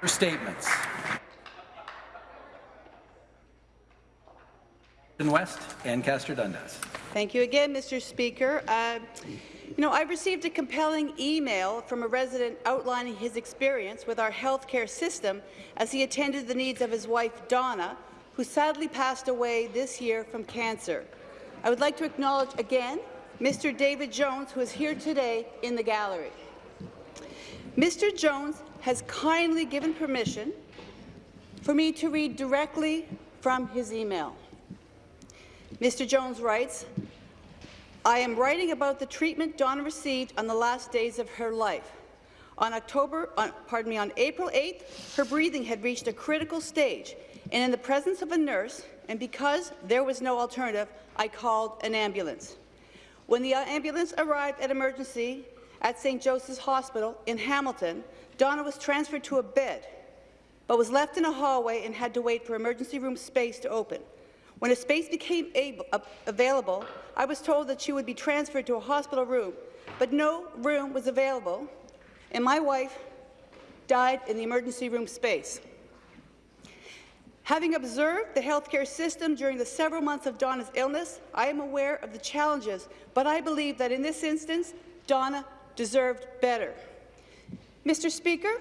For statements. West, Ancaster Dundas. Thank you again, Mr. Speaker. Uh, you know, I received a compelling email from a resident outlining his experience with our healthcare system as he attended the needs of his wife, Donna, who sadly passed away this year from cancer. I would like to acknowledge again Mr. David Jones, who is here today in the gallery. Mr. Jones has kindly given permission for me to read directly from his email. Mr. Jones writes, I am writing about the treatment Donna received on the last days of her life. On October, on, pardon me, on April 8th, her breathing had reached a critical stage, and in the presence of a nurse, and because there was no alternative, I called an ambulance. When the ambulance arrived at emergency at St. Joseph's Hospital in Hamilton, Donna was transferred to a bed, but was left in a hallway and had to wait for emergency room space to open. When a space became able, uh, available, I was told that she would be transferred to a hospital room, but no room was available, and my wife died in the emergency room space. Having observed the healthcare system during the several months of Donna's illness, I am aware of the challenges, but I believe that in this instance, Donna deserved better. Mr. Speaker,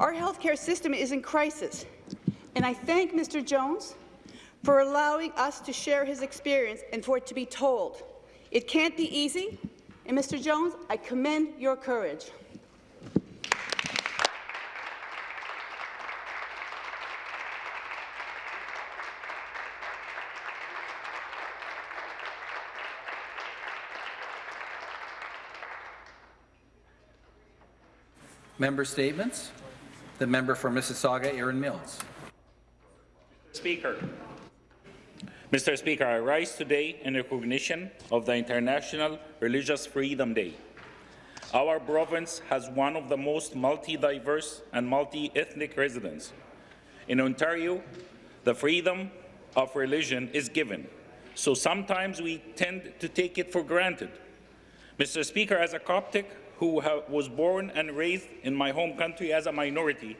our healthcare system is in crisis, and I thank Mr. Jones for allowing us to share his experience and for it to be told. It can't be easy, and Mr. Jones, I commend your courage. Member statements. The member for Mississauga, Erin Mills. Speaker, Mr. Speaker, I rise today in recognition of the International Religious Freedom Day. Our province has one of the most multi-diverse and multi-ethnic residents. In Ontario, the freedom of religion is given, so sometimes we tend to take it for granted. Mr. Speaker, as a Coptic who was born and raised in my home country as a minority,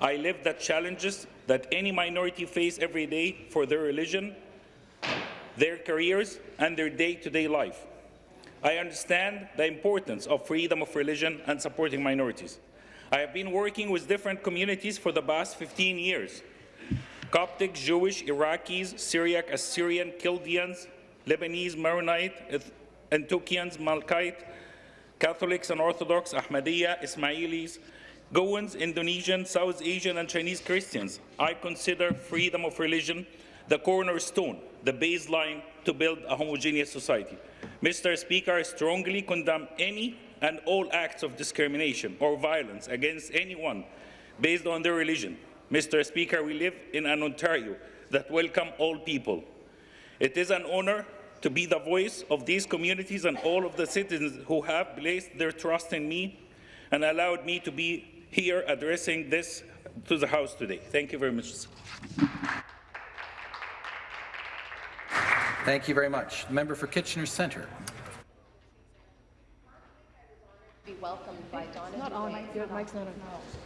I live the challenges that any minority face every day for their religion, their careers, and their day-to-day -day life. I understand the importance of freedom of religion and supporting minorities. I have been working with different communities for the past 15 years. Coptic, Jewish, Iraqis, Syriac, Assyrian, Chaldeans, Lebanese, Maronite, Antiochians, Melkite, Catholics and Orthodox, Ahmadiyya, Ismailis, Goans, Indonesian, South Asian and Chinese Christians. I consider freedom of religion the cornerstone, the baseline to build a homogeneous society. Mr. Speaker, I strongly condemn any and all acts of discrimination or violence against anyone based on their religion. Mr. Speaker, we live in an Ontario that welcomes all people. It is an honour to be the voice of these communities and all of the citizens who have placed their trust in me and allowed me to be here addressing this to the House today. Thank you very much. Thank you very much. The member for Kitchener Centre. Be welcomed by Donna not on. Your mic's not on.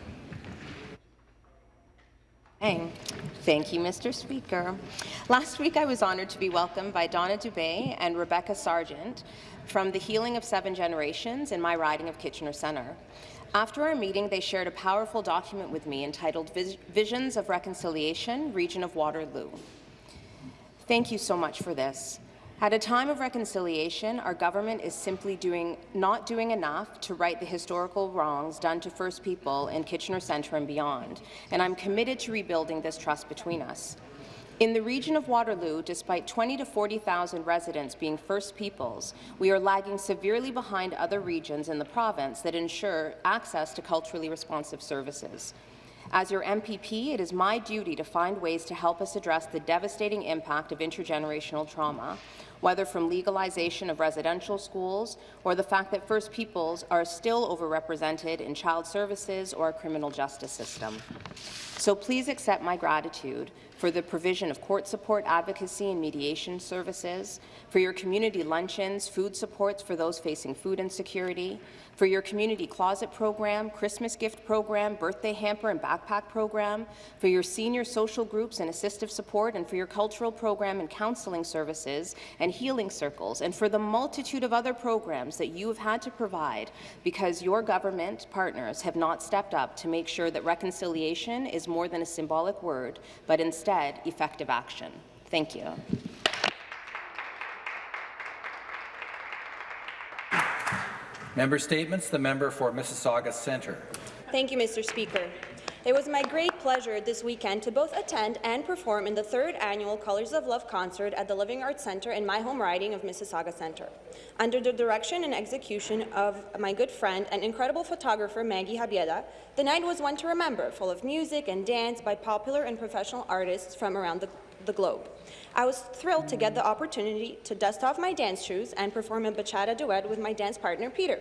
Thank you, Mr. Speaker. Last week, I was honoured to be welcomed by Donna Dubé and Rebecca Sargent from the Healing of Seven Generations in my riding of Kitchener Centre. After our meeting, they shared a powerful document with me entitled Visions of Reconciliation, Region of Waterloo. Thank you so much for this. At a time of reconciliation, our government is simply doing, not doing enough to right the historical wrongs done to First People in Kitchener Centre and beyond, and I'm committed to rebuilding this trust between us. In the region of Waterloo, despite 20 to 40,000 residents being First Peoples, we are lagging severely behind other regions in the province that ensure access to culturally responsive services. As your MPP, it is my duty to find ways to help us address the devastating impact of intergenerational trauma, whether from legalization of residential schools or the fact that First Peoples are still overrepresented in child services or our criminal justice system. So please accept my gratitude for the provision of court support, advocacy and mediation services, for your community luncheons, food supports for those facing food insecurity, for your community closet program, Christmas gift program, birthday hamper and backpack program, for your senior social groups and assistive support, and for your cultural program and counselling services and healing circles, and for the multitude of other programs that you have had to provide because your government partners have not stepped up to make sure that reconciliation is more than a symbolic word, but instead effective action. Thank you. Member statements. The member for Mississauga Centre. Thank you, Mr. Speaker. It was my great pleasure this weekend to both attend and perform in the third annual Colours of Love concert at the Living Arts Centre in my home riding of Mississauga Centre. Under the direction and execution of my good friend and incredible photographer Maggie Habieda, the night was one to remember, full of music and dance by popular and professional artists from around the, the globe. I was thrilled to get the opportunity to dust off my dance shoes and perform a bachata duet with my dance partner, Peter.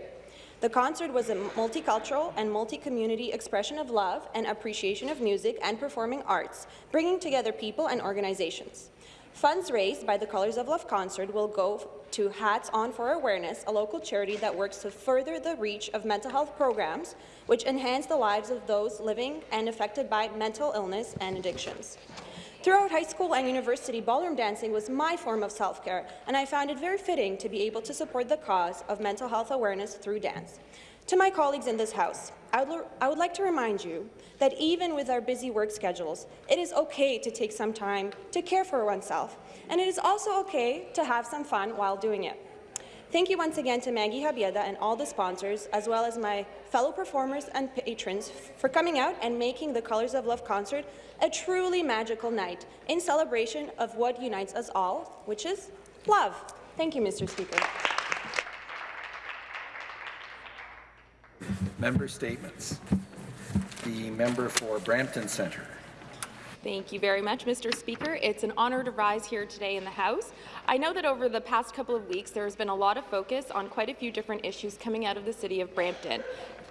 The concert was a multicultural and multi-community expression of love and appreciation of music and performing arts, bringing together people and organizations. Funds raised by the Colours of Love concert will go to Hats On for Awareness, a local charity that works to further the reach of mental health programs, which enhance the lives of those living and affected by mental illness and addictions. Throughout high school and university, ballroom dancing was my form of self-care, and I found it very fitting to be able to support the cause of mental health awareness through dance. To my colleagues in this House, I would, I would like to remind you that even with our busy work schedules, it is okay to take some time to care for oneself, and it is also okay to have some fun while doing it. Thank you once again to Maggie Habieda and all the sponsors, as well as my fellow performers and patrons for coming out and making the Colours of Love concert a truly magical night in celebration of what unites us all, which is love. Thank you, Mr. Speaker. Member statements. The member for Brampton Centre. Thank you very much, Mr. Speaker. It's an honour to rise here today in the House. I know that over the past couple of weeks there has been a lot of focus on quite a few different issues coming out of the City of Brampton,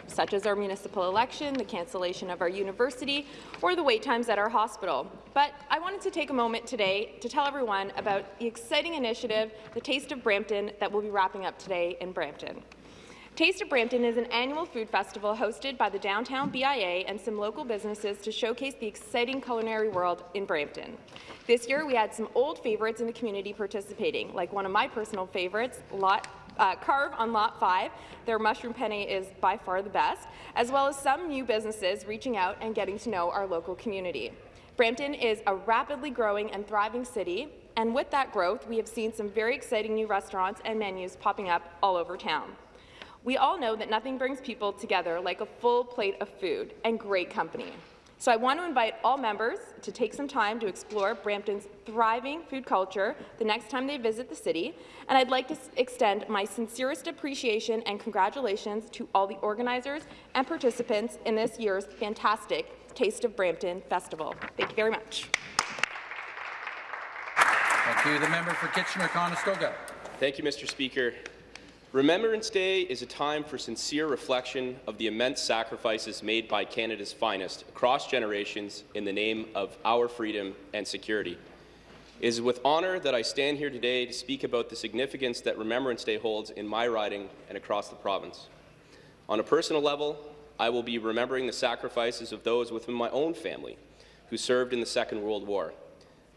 such as our municipal election, the cancellation of our university, or the wait times at our hospital. But I wanted to take a moment today to tell everyone about the exciting initiative, the Taste of Brampton, that we'll be wrapping up today in Brampton. Taste of Brampton is an annual food festival hosted by the Downtown BIA and some local businesses to showcase the exciting culinary world in Brampton. This year, we had some old favourites in the community participating, like one of my personal favourites, Lot uh, Carve on Lot 5. Their mushroom penne is by far the best, as well as some new businesses reaching out and getting to know our local community. Brampton is a rapidly growing and thriving city, and with that growth, we have seen some very exciting new restaurants and menus popping up all over town. We all know that nothing brings people together like a full plate of food and great company. So I want to invite all members to take some time to explore Brampton's thriving food culture the next time they visit the city, and I'd like to extend my sincerest appreciation and congratulations to all the organizers and participants in this year's fantastic Taste of Brampton Festival. Thank you very much. Thank you. The member for Kitchener-Conestoga. Thank you, Mr. Speaker. Remembrance Day is a time for sincere reflection of the immense sacrifices made by Canada's finest across generations in the name of our freedom and security. It is with honour that I stand here today to speak about the significance that Remembrance Day holds in my riding and across the province. On a personal level, I will be remembering the sacrifices of those within my own family who served in the Second World War.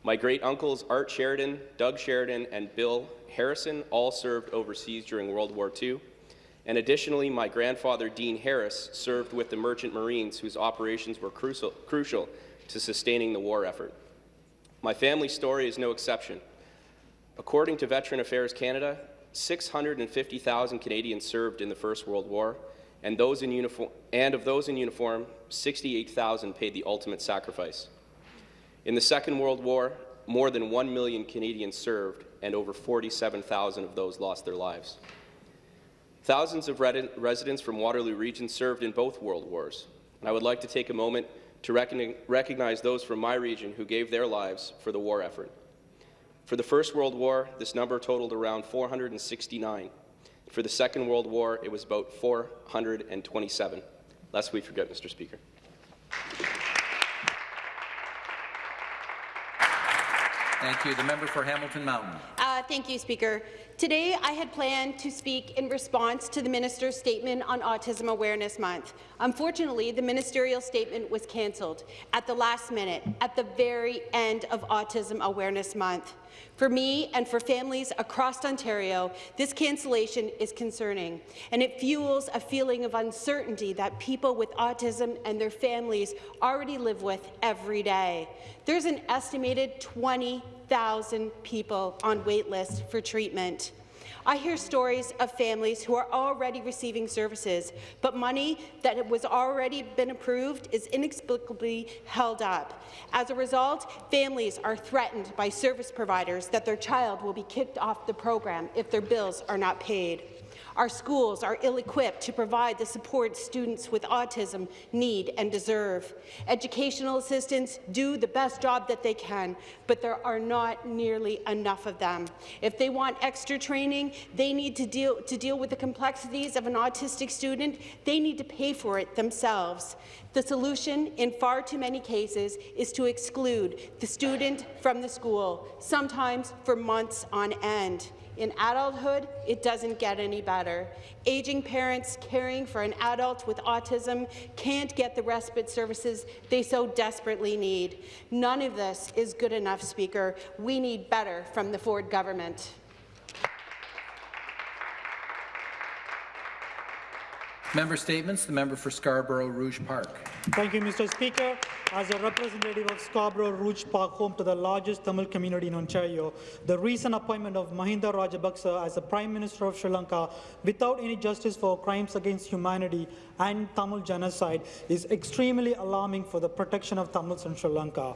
My great-uncles Art Sheridan, Doug Sheridan, and Bill Harrison all served overseas during World War II. And additionally, my grandfather, Dean Harris, served with the Merchant Marines, whose operations were crucial, crucial to sustaining the war effort. My family story is no exception. According to Veteran Affairs Canada, 650,000 Canadians served in the First World War, and, those in uniform, and of those in uniform, 68,000 paid the ultimate sacrifice. In the Second World War, more than 1 million Canadians served, and over 47,000 of those lost their lives. Thousands of residents from Waterloo Region served in both World Wars, and I would like to take a moment to recognize those from my region who gave their lives for the war effort. For the First World War, this number totaled around 469. For the Second World War, it was about 427. Lest we forget, Mr. Speaker. Thank you. The member for Hamilton Mountain. Uh, thank you, Speaker. Today, I had planned to speak in response to the minister's statement on Autism Awareness Month. Unfortunately, the ministerial statement was cancelled at the last minute, at the very end of Autism Awareness Month. For me and for families across Ontario, this cancellation is concerning, and it fuels a feeling of uncertainty that people with autism and their families already live with every day. There's an estimated 20,000 people on wait lists for treatment. I hear stories of families who are already receiving services, but money that was already been approved is inexplicably held up. As a result, families are threatened by service providers that their child will be kicked off the program if their bills are not paid. Our schools are ill-equipped to provide the support students with autism need and deserve. Educational assistants do the best job that they can, but there are not nearly enough of them. If they want extra training, they need to deal, to deal with the complexities of an autistic student, they need to pay for it themselves. The solution, in far too many cases, is to exclude the student from the school, sometimes for months on end. In adulthood, it doesn't get any better. Aging parents caring for an adult with autism can't get the respite services they so desperately need. None of this is good enough, Speaker. We need better from the Ford government. Member statements. The member for Scarborough Rouge Park. Thank you, Mr. Speaker. As a representative of Scarborough Rouge Park, home to the largest Tamil community in Ontario, the recent appointment of Mahinda Rajapaksa as the Prime Minister of Sri Lanka without any justice for crimes against humanity and Tamil genocide is extremely alarming for the protection of Tamils in Sri Lanka.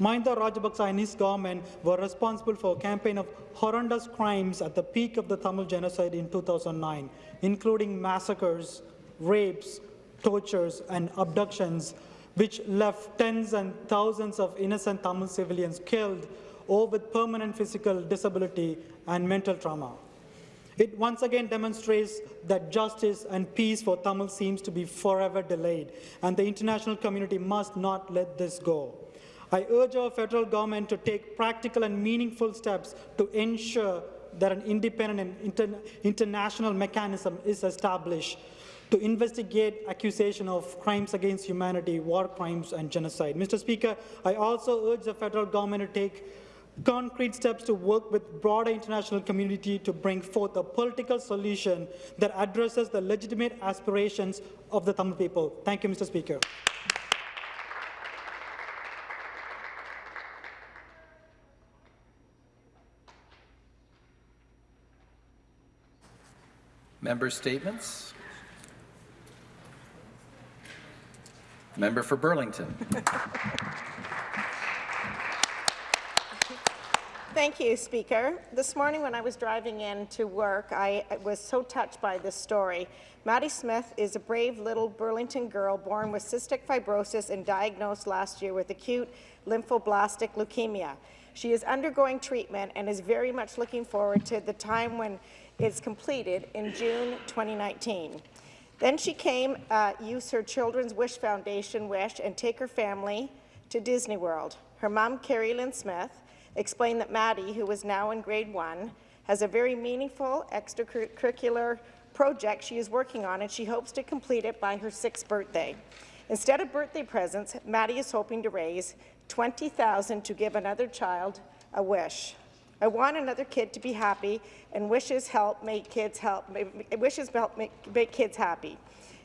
Mahinda Rajapaksa and his government were responsible for a campaign of horrendous crimes at the peak of the Tamil genocide in 2009, including massacres, rapes, tortures and abductions, which left tens and thousands of innocent Tamil civilians killed or with permanent physical disability and mental trauma. It once again demonstrates that justice and peace for Tamil seems to be forever delayed, and the international community must not let this go. I urge our federal government to take practical and meaningful steps to ensure that an independent and inter international mechanism is established to investigate accusation of crimes against humanity, war crimes and genocide. Mr. Speaker, I also urge the federal government to take concrete steps to work with broader international community to bring forth a political solution that addresses the legitimate aspirations of the Tamil people. Thank you, Mr. Speaker. Member statements. Member for Burlington. Thank you, Speaker. This morning when I was driving in to work, I was so touched by this story. Maddie Smith is a brave little Burlington girl born with cystic fibrosis and diagnosed last year with acute lymphoblastic leukemia. She is undergoing treatment and is very much looking forward to the time when it's completed in June 2019. Then she came, uh, use her Children's Wish Foundation wish and take her family to Disney World. Her mom, Carrie Lynn Smith, explained that Maddie, who is now in grade one, has a very meaningful extracurricular project she is working on and she hopes to complete it by her sixth birthday. Instead of birthday presents, Maddie is hoping to raise 20000 to give another child a wish. I want another kid to be happy and wishes help make kids help wishes help make, make kids happy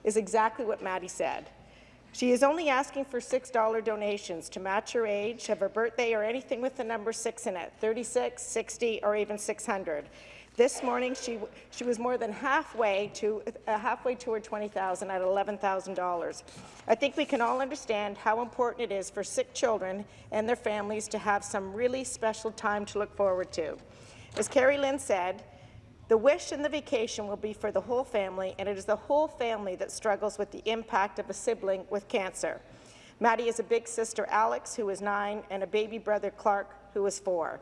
is exactly what Maddie said. She is only asking for $6 donations to match her age of her birthday or anything with the number 6 in it, 36, 60, or even 600. This morning, she, she was more than halfway to, uh, halfway to her 20000 at $11,000. I think we can all understand how important it is for sick children and their families to have some really special time to look forward to. As Carrie Lynn said, the wish and the vacation will be for the whole family, and it is the whole family that struggles with the impact of a sibling with cancer. Maddie is a big sister, Alex, who is nine, and a baby brother, Clark, who is four.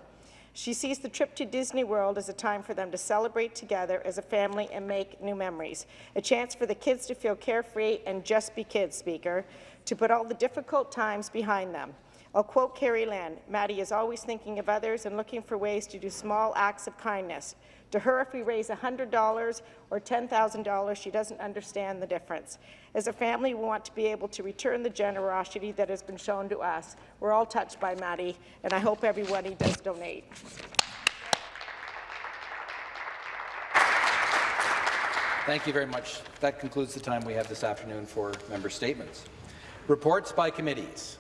She sees the trip to Disney World as a time for them to celebrate together as a family and make new memories, a chance for the kids to feel carefree and just be kids, Speaker, to put all the difficult times behind them. I'll quote Carrie Land, Maddie is always thinking of others and looking for ways to do small acts of kindness. To her, if we raise $100 or $10,000, she doesn't understand the difference. As a family, we want to be able to return the generosity that has been shown to us. We're all touched by Maddie, and I hope everybody does donate. Thank you very much. That concludes the time we have this afternoon for member statements. Reports by committees.